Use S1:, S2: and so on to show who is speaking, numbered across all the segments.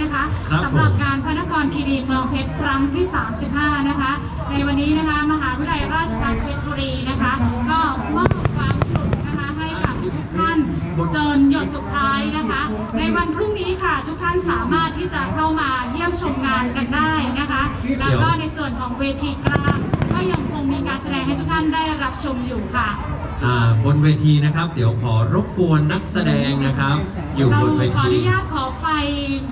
S1: นะคะครับสำหรับผม งานพระนครคีรีเมืองเพชรครั้งที่ 35 นะคะ ในวันนี้นะคะมหาวิทยาลัยราชภัฏเพชรบุรีนะคะ ก็มอบความสุขนะคะให้กับทุกท่านจนหยดสุดท้ายนะคะ ในวันพรุ่งนี้ค่ะทุกท่านสามารถที่จะเข้ามาเยี่ยมชมงานกันได้นะคะ แล้วก็ในส่วนของเวทีกลางก็ยังคงมีการแสดงให้ทุกท่านได้รับชมอยู่ค่ะ
S2: อ่าบนเวทีนะครับ เดี๋ยวขอรบกวนนักแสดงนะครับ อยู่
S1: เรา
S2: บนเว
S1: ขออ
S2: ที
S1: นุญาตขอไฟ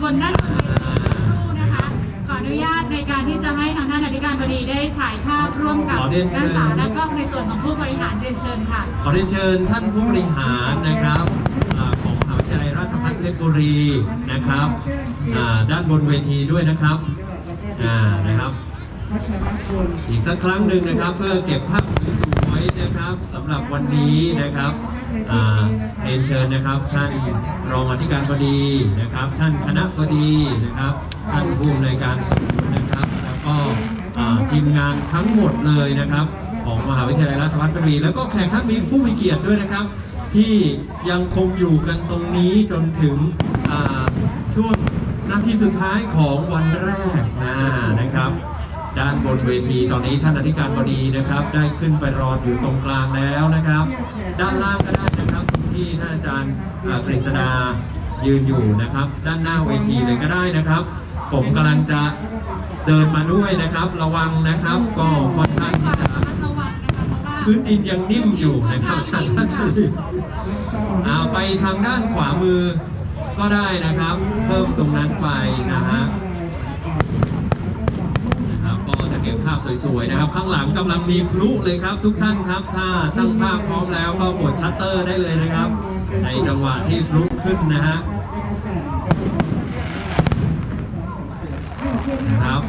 S1: บนด้านบนเวทีสักครู่นะคะ ขออนุญาตในการที่จะให้ทางท่านอธิการบดีได้ถ่ายภาพร่วมกับ
S2: ขอเรียนเชิญ
S1: นักศึกษาและก็ในส่วนของผู้บริหารเรียนเชิญค่ะ
S2: ขอเรียนเชิญท่านผู้บริหารนะครับอ่าของมหาวิทยาลัยราชภัฏเพชรบุรีนะครับอ่าด้านบนเวทีด้วยนะครับอ่านะครับ อีกสักครั้งหนึ่งนะครับ เพื่อเก็บภาพสวย ๆนะครับสำหรับวันนี้นะครับเรียนเชิญนะครับท่านรองอธิการบดีนะครับ ท่านคณะบดีนะครับ ท่านผู้อำนวยการศูนย์นะครับ แล้วก็ทีมงานทั้งหมดเลยนะครับ ของมหาวิทยาลัยราชภัฏบุรีแล้วก็แขกท่านมีผู้มีเกียรติด้วยนะครับ ที่ยังคงอยู่กันตรงนี้จนถึงช่วงนาทีสุดท้ายของวันแรกนะครับ ด้านบนเวทีตอนนี้ท่านอธิการบดีนะครับ ได้ขึ้นไปรออยู่ตรงกลางแล้วนะครับ ด้านล่างก็ได้นะครับที่ท่านอาจารย์กฤษดายืนอยู่นะครับ ด้านหน้าเวทีเลยก็ได้นะครับ ผมกำลังจะเดินมาด้วยนะครับ ระวังนะครับ ก็ค่อนข้างที่จะ
S1: พื้
S2: นดินยังนิ่มอยู่นะครับอาจารย์ท่านชลีเอาไปทางด้านขวามือก็ได้นะครับ เพิ่มตรงนั้นไปนะฮะ นะครับก็จะเก็บภาพสวยๆนะครับ ข้างหลังกำลังมีพลุเลยครับ ทุกท่านครับถ้าช่างภาพพร้อมแล้วก็กดชัตเตอร์ได้เลยนะครับ ในจังหวะที่พลุขึ้นนะฮะนะครับ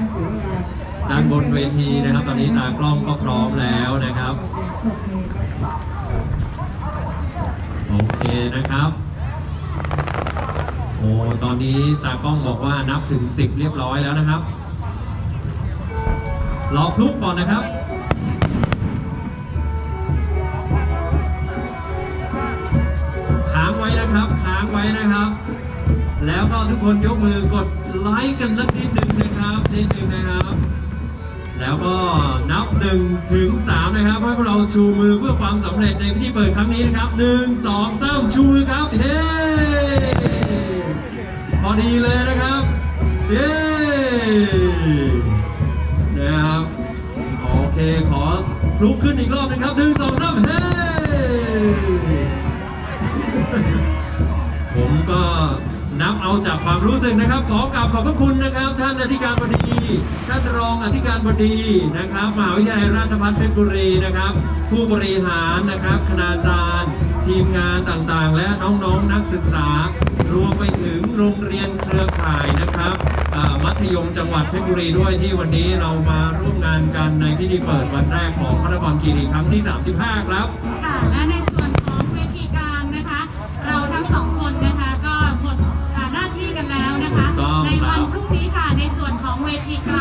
S2: ด้านบนเวทีนะครับ ตอนนี้ตากล้องก็พร้อมแล้วนะครับโอเคนะครับโอ้ตอนนี้ตากล้องบอกว่านับถึง 10 เรียบร้อยแล้วนะครับ รอพลุก่อนนะครับค้างไว้นะครับค้างไว้นะครับ แล้วก็ทุกคนยกมือกดไลค์กันสักนิดหนึ่งนะครับนิดหนึ่งนะครับ แล้วก็นับหนึ่งถึงสามนะครับให้พวกเราชูมือเพื่อความสำเร็จในพิธีเปิดครั้งนี้นะครับหนึ่งสองสามชูมือครับเฮ้พอดีเลยนะครับเย้ ลุกขึ้นอีกรอบหนึงครับหนึ่งสองสามเฮ้ผมก็นับเอาจากความรู้สึกนะครับ ขอกราบขอบพระคุณนะครับ ท่านอธิการบดี ท่านรองอธิการบดีนะครับมหาวิทยาลัยราชภัฏเพชรบุรีนะครับ ผู้บริหารนะครับคณาจารย์ ทีมงานต่างๆ และน้องๆนักศึกษา รวมไปถึงโรงเรียนเครือข่ายนะครับอ่ามัธยมจังหวัดเพชรบุรีด้วยที่วันนี้เรามาร่วมงานกันในพิธีเปิดวันแรกของพระนครคีรีครั้งที่ 35 ครับ
S1: ค่ะและในส่วนของเวทีกลางนะคะ เราทั้งสองคนนะคะก็หมดอ่าหน้าที่กันแล้วนะคะ
S2: ถูกต้อง
S1: ในวันพรุ่งนี้ค่ะในส่วนของเวทีกล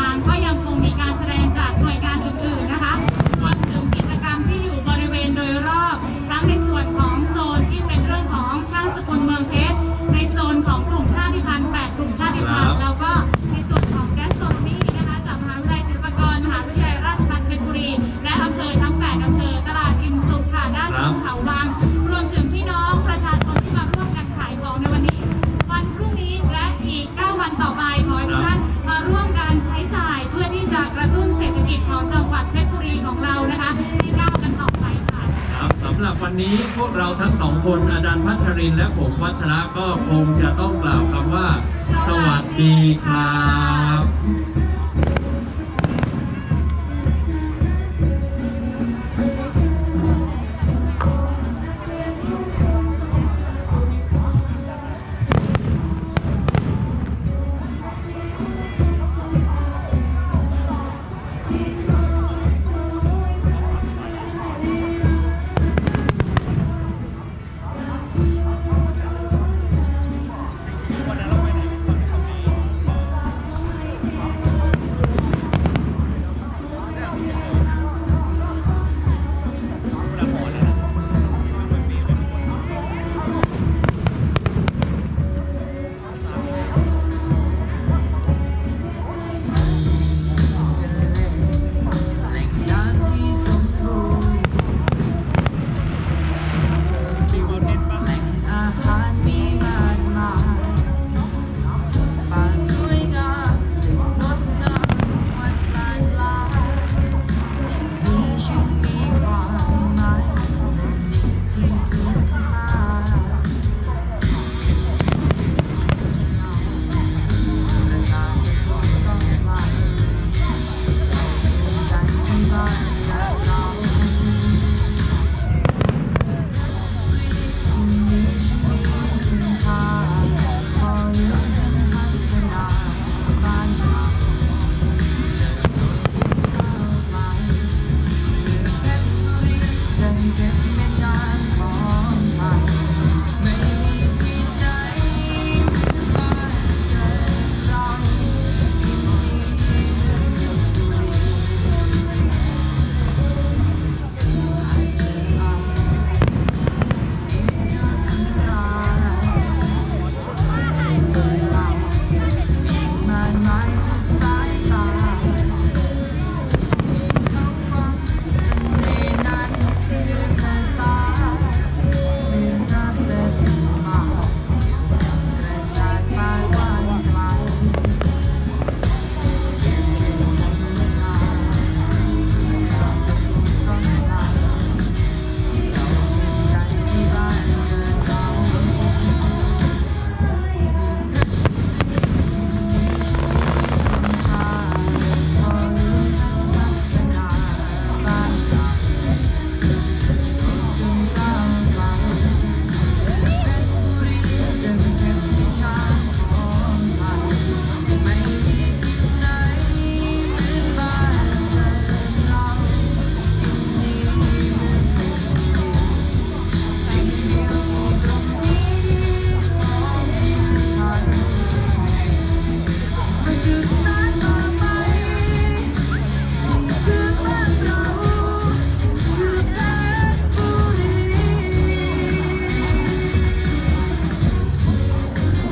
S1: างก็ยัง นี้พวกเราทั้ง
S2: สองคนอาจารย์พัชรินและผมวัชระก็คงจะต้องกล่าวคำว่า สวัสดีครับ